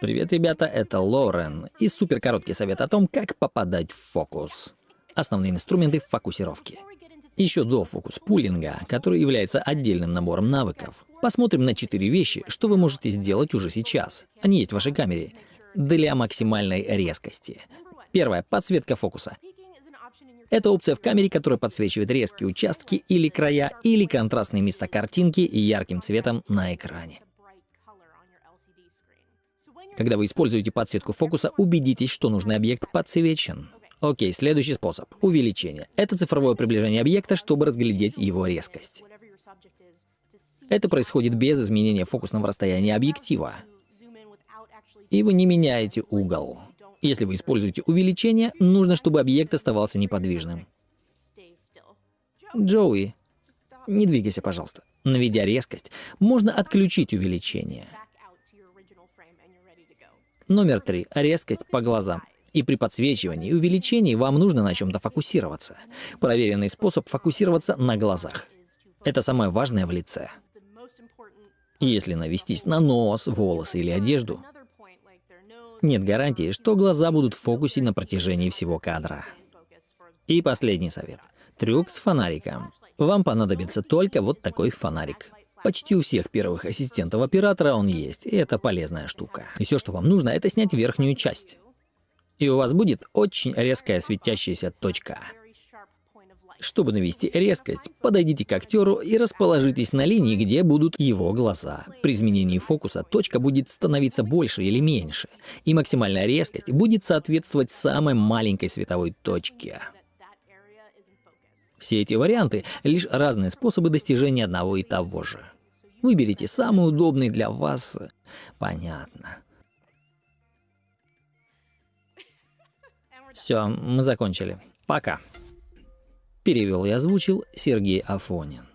Привет, ребята, это Лорен и супер короткий совет о том, как попадать в фокус. Основные инструменты фокусировки. Еще до фокус-пулинга, который является отдельным набором навыков, посмотрим на четыре вещи, что вы можете сделать уже сейчас. Они есть в вашей камере. Для максимальной резкости. Первое. Подсветка фокуса. Это опция в камере, которая подсвечивает резкие участки или края, или контрастные места картинки ярким цветом на экране. Когда вы используете подсветку фокуса, убедитесь, что нужный объект подсвечен. Окей, следующий способ — увеличение. Это цифровое приближение объекта, чтобы разглядеть его резкость. Это происходит без изменения фокусного расстояния объектива. И вы не меняете угол. Если вы используете увеличение, нужно, чтобы объект оставался неподвижным. Джоуи, не двигайся, пожалуйста. Наведя резкость, можно отключить увеличение. Номер три. Резкость по глазам. И при подсвечивании и увеличении вам нужно на чем-то фокусироваться. Проверенный способ фокусироваться на глазах. Это самое важное в лице. Если навестись на нос, волосы или одежду, нет гарантии, что глаза будут в фокусе на протяжении всего кадра. И последний совет. Трюк с фонариком. Вам понадобится только вот такой фонарик. Почти у всех первых ассистентов оператора он есть, и это полезная штука. И все, что вам нужно, это снять верхнюю часть. И у вас будет очень резкая светящаяся точка. Чтобы навести резкость, подойдите к актеру и расположитесь на линии, где будут его глаза. При изменении фокуса точка будет становиться больше или меньше, и максимальная резкость будет соответствовать самой маленькой световой точке. Все эти варианты — лишь разные способы достижения одного и того же. Выберите самый удобный для вас. Понятно. Все, мы закончили. Пока. Перевел и озвучил Сергей Афонин.